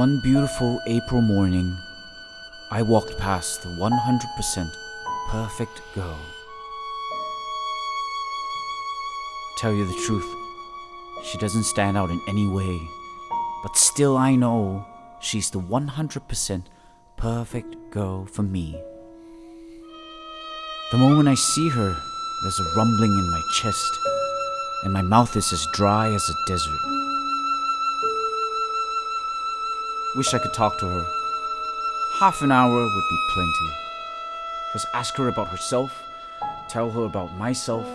One beautiful April morning, I walked past the 100% perfect girl. Tell you the truth, she doesn't stand out in any way, but still I know she's the 100% perfect girl for me. The moment I see her, there's a rumbling in my chest, and my mouth is as dry as a desert. Wish I could talk to her. Half an hour would be plenty. Just ask her about herself, tell her about myself,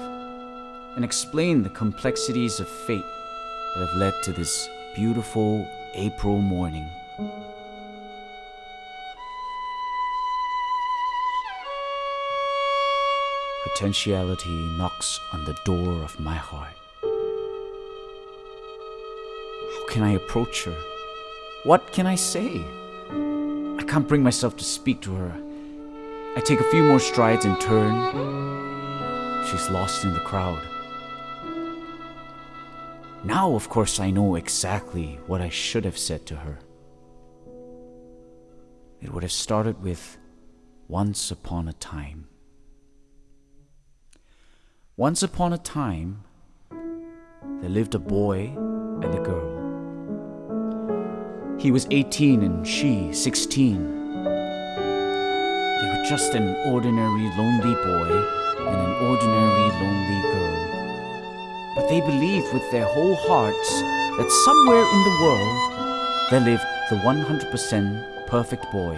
and explain the complexities of fate that have led to this beautiful April morning. Potentiality knocks on the door of my heart. How can I approach her? What can I say? I can't bring myself to speak to her. I take a few more strides and turn. She's lost in the crowd. Now, of course, I know exactly what I should have said to her. It would have started with Once upon a time. Once upon a time, there lived a boy and a girl. He was 18 and she 16. They were just an ordinary lonely boy and an ordinary lonely girl. But they believed with their whole hearts that somewhere in the world there lived the 100% perfect boy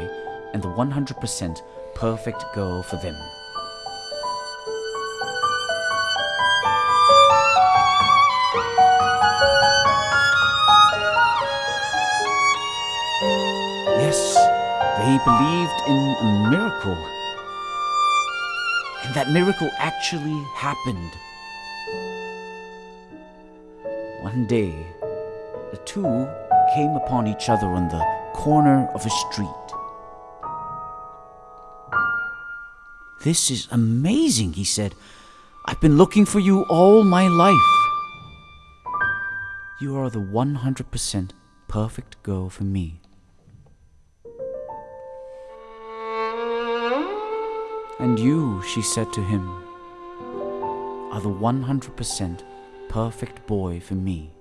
and the 100% perfect girl for them. Believed in a miracle. And that miracle actually happened. One day, the two came upon each other on the corner of a street. This is amazing, he said. I've been looking for you all my life. You are the 100% perfect girl for me. And you, she said to him, are the 100% perfect boy for me.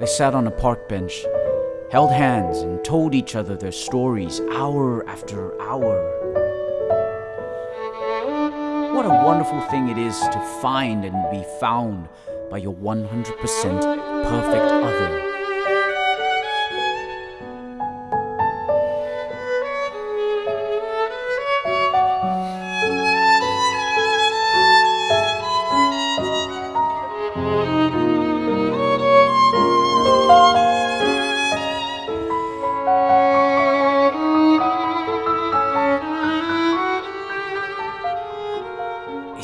They sat on a park bench, held hands, and told each other their stories hour after hour. What a wonderful thing it is to find and be found by your 100% perfect other.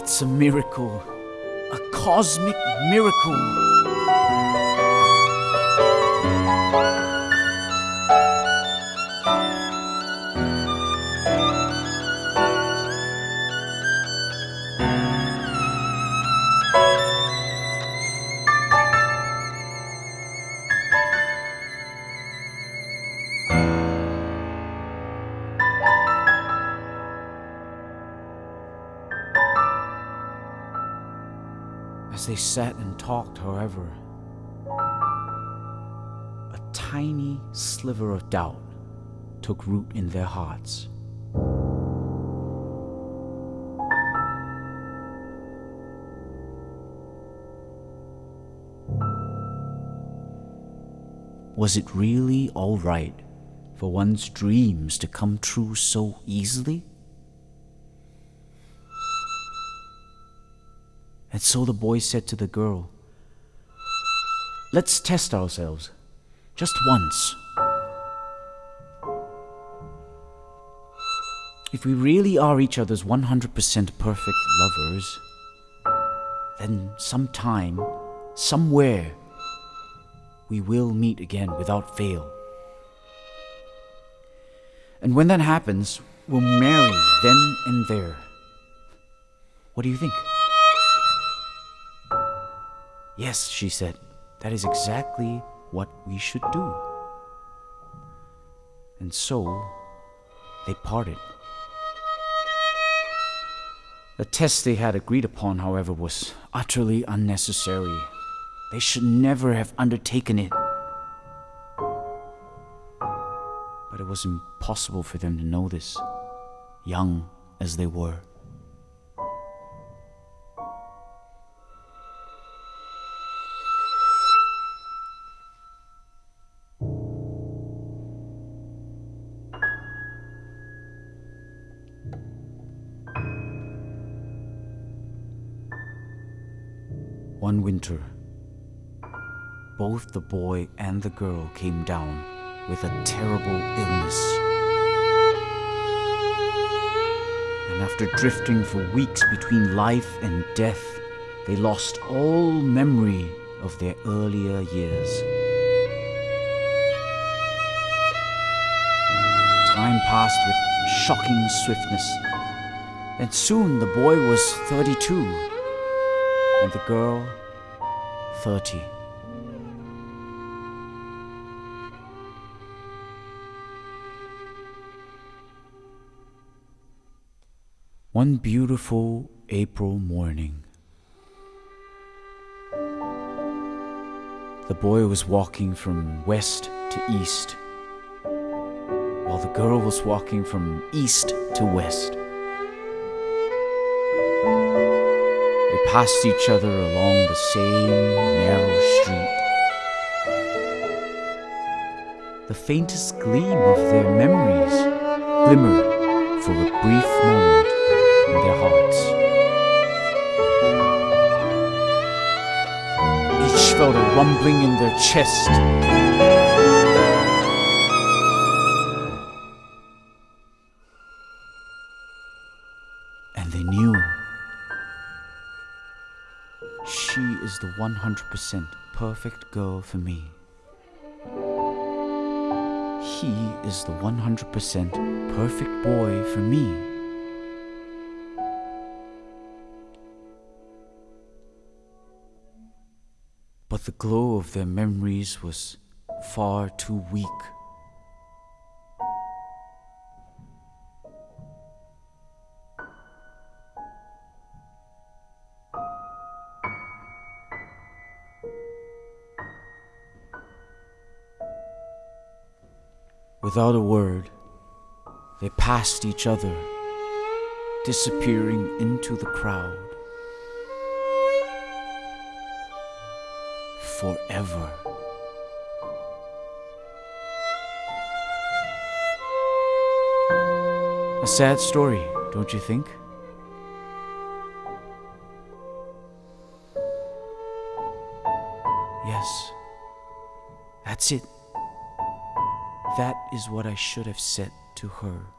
It's a miracle, a cosmic miracle. They sat and talked, however, a tiny sliver of doubt took root in their hearts. Was it really all right for one's dreams to come true so easily? And so the boy said to the girl, Let's test ourselves, just once. If we really are each other's 100% perfect lovers, then sometime, somewhere, we will meet again without fail. And when that happens, we'll marry then and there. What do you think? Yes, she said, that is exactly what we should do. And so they parted. The test they had agreed upon, however, was utterly unnecessary. They should never have undertaken it. But it was impossible for them to know this, young as they were. One winter, both the boy and the girl came down with a terrible illness. And after drifting for weeks between life and death, they lost all memory of their earlier years. Time passed with shocking swiftness, and soon the boy was 32 and the girl 30. One beautiful April morning, the boy was walking from west to east, while the girl was walking from east to west. Passed each other along the same narrow street. The faintest gleam of their memories glimmered for a brief moment in their hearts. Each felt a rumbling in their chest. 100% perfect girl for me. He is the 100% perfect boy for me. But the glow of their memories was far too weak. Without a word, they passed each other, disappearing into the crowd. Forever. A sad story, don't you think? Yes, that's it. That is what I should have said to her.